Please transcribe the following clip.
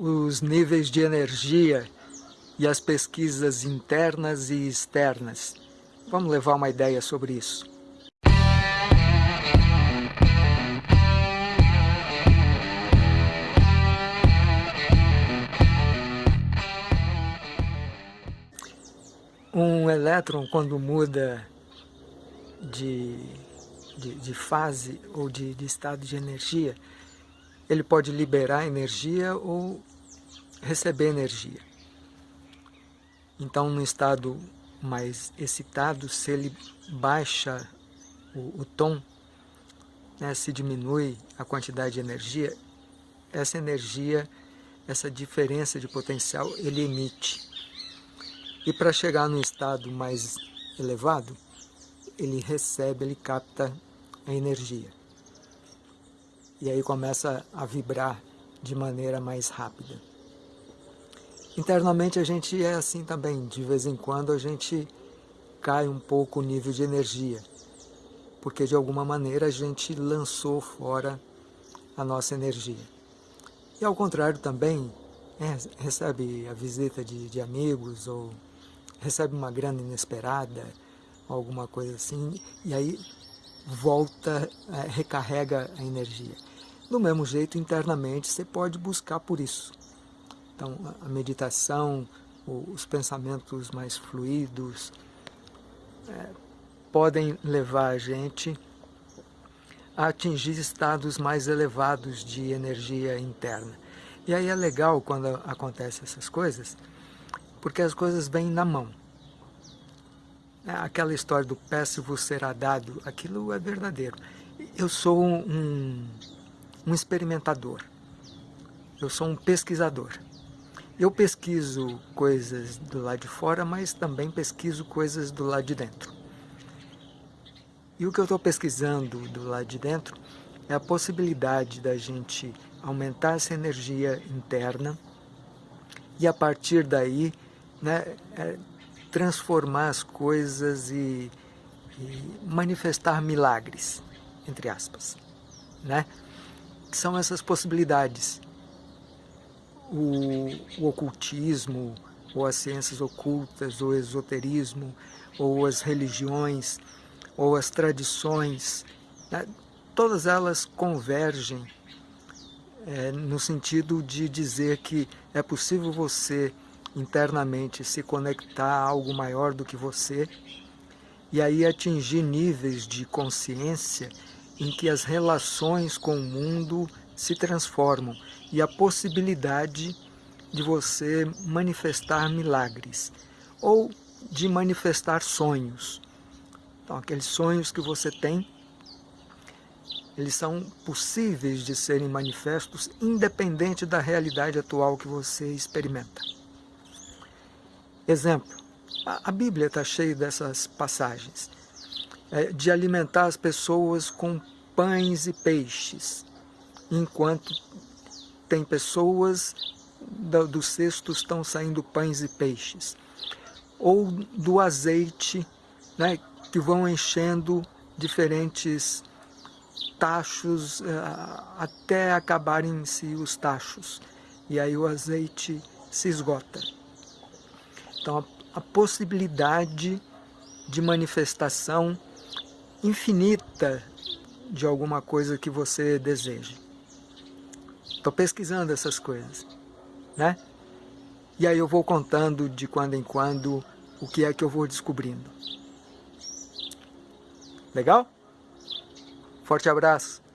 os níveis de energia e as pesquisas internas e externas. Vamos levar uma ideia sobre isso. Um elétron, quando muda de, de, de fase ou de, de estado de energia, ele pode liberar energia ou receber energia. Então, no estado mais excitado, se ele baixa o, o tom, né, se diminui a quantidade de energia, essa energia, essa diferença de potencial, ele emite. E para chegar num estado mais elevado, ele recebe, ele capta a energia. E aí começa a vibrar de maneira mais rápida. Internamente a gente é assim também, de vez em quando a gente cai um pouco o nível de energia, porque de alguma maneira a gente lançou fora a nossa energia. E ao contrário também, é, recebe a visita de, de amigos ou recebe uma grana inesperada, alguma coisa assim, e aí volta, é, recarrega a energia. Do mesmo jeito, internamente, você pode buscar por isso. Então, a meditação, os pensamentos mais fluidos, é, podem levar a gente a atingir estados mais elevados de energia interna. E aí é legal quando acontecem essas coisas, porque as coisas vêm na mão. É, aquela história do péssimo será dado, aquilo é verdadeiro. Eu sou um, um experimentador, eu sou um pesquisador. Eu pesquiso coisas do lado de fora, mas também pesquiso coisas do lado de dentro. E o que eu estou pesquisando do lado de dentro é a possibilidade da gente aumentar essa energia interna e a partir daí né, é, transformar as coisas e, e, manifestar milagres, entre aspas, né? Que são essas possibilidades. O, o ocultismo, ou as ciências ocultas, ou o esoterismo, ou as religiões, ou as tradições, né? todas elas convergem é, no sentido de dizer que é possível você internamente se conectar a algo maior do que você e aí atingir níveis de consciência em que as relações com o mundo se transformam e a possibilidade de você manifestar milagres ou de manifestar sonhos. Então, aqueles sonhos que você tem, eles são possíveis de serem manifestos independente da realidade atual que você experimenta. Exemplo, a Bíblia está cheia dessas passagens, de alimentar as pessoas com pães e peixes, enquanto tem pessoas do, dos cestos estão saindo pães e peixes, ou do azeite, né, que vão enchendo diferentes tachos é, até acabarem-se os tachos, e aí o azeite se esgota. Então, a possibilidade de manifestação infinita de alguma coisa que você deseja. Estou pesquisando essas coisas, né? E aí eu vou contando de quando em quando o que é que eu vou descobrindo. Legal? Forte abraço!